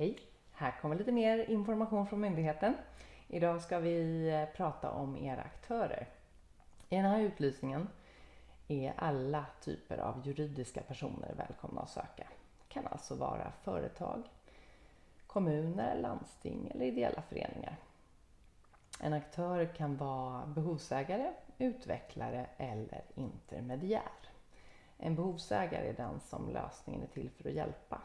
Hej! Här kommer lite mer information från myndigheten. Idag ska vi eh, prata om era aktörer. I den här utlysningen är alla typer av juridiska personer välkomna att söka. Det kan alltså vara företag, kommuner, landsting eller ideella föreningar. En aktör kan vara behovsägare, utvecklare eller intermediär. En behovsägare är den som lösningen är till för att hjälpa.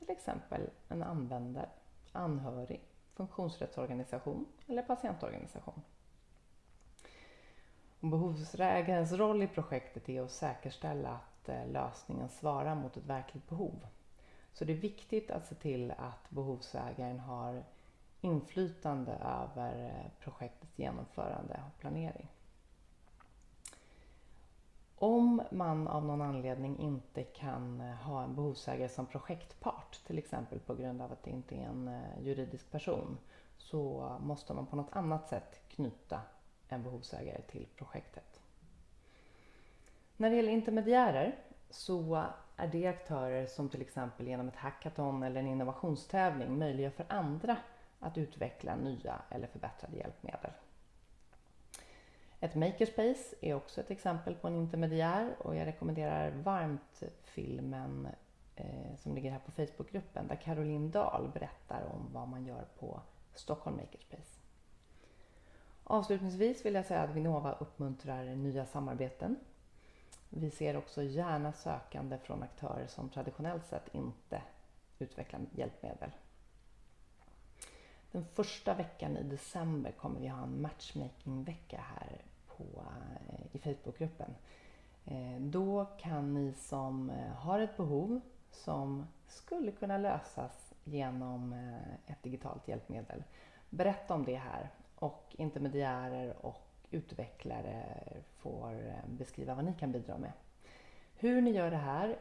Till exempel en användare, anhörig, funktionsrättsorganisation eller patientorganisation. behovsägarens roll i projektet är att säkerställa att eh, lösningen svarar mot ett verkligt behov. Så det är viktigt att se till att behovsägaren har inflytande över eh, projektets genomförande och planering. Om man av någon anledning inte kan eh, ha en behovsägare som projektpart, till exempel på grund av att det inte är en eh, juridisk person, så måste man på något annat sätt knyta en behovsägare till projektet. När det gäller intermediärer så är det aktörer som till exempel genom ett hackathon eller en innovationstävling möjliggör för andra att utveckla nya eller förbättrade hjälpmedel. Ett makerspace är också ett exempel på en intermediär och jag rekommenderar varmt filmen eh, som ligger här på Facebookgruppen där Caroline Dahl berättar om vad man gör på Stockholm Makerspace. Avslutningsvis vill jag säga att Vinnova uppmuntrar nya samarbeten. Vi ser också gärna sökande från aktörer som traditionellt sett inte utvecklar hjälpmedel. Den första veckan i december kommer vi ha en matchmakingvecka här på, eh, i Facebookgruppen. Eh, då kan ni som eh, har ett behov som skulle kunna lösas genom ett digitalt hjälpmedel berätta om det här och intermediärer och utvecklare får beskriva vad ni kan bidra med. Hur ni gör det här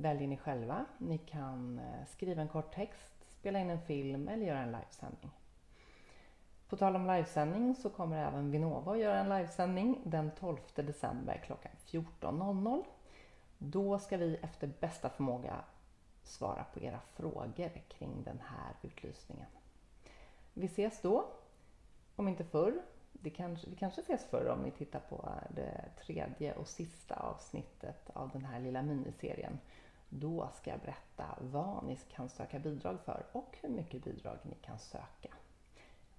väljer ni själva. Ni kan skriva en kort text, spela in en film eller göra en livesändning. På tal om livesändning så kommer även Vinnova att göra en livesändning den 12 december klockan 14.00. Då ska vi efter bästa förmåga svara på era frågor kring den här utlysningen. Vi ses då, om inte förr. Det kanske, vi kanske ses förr om ni tittar på det tredje och sista avsnittet av den här lilla miniserien. Då ska jag berätta vad ni kan söka bidrag för och hur mycket bidrag ni kan söka.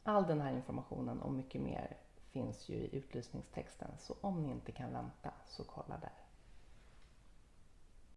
All den här informationen och mycket mer finns ju i utlysningstexten så om ni inte kan vänta så kolla där.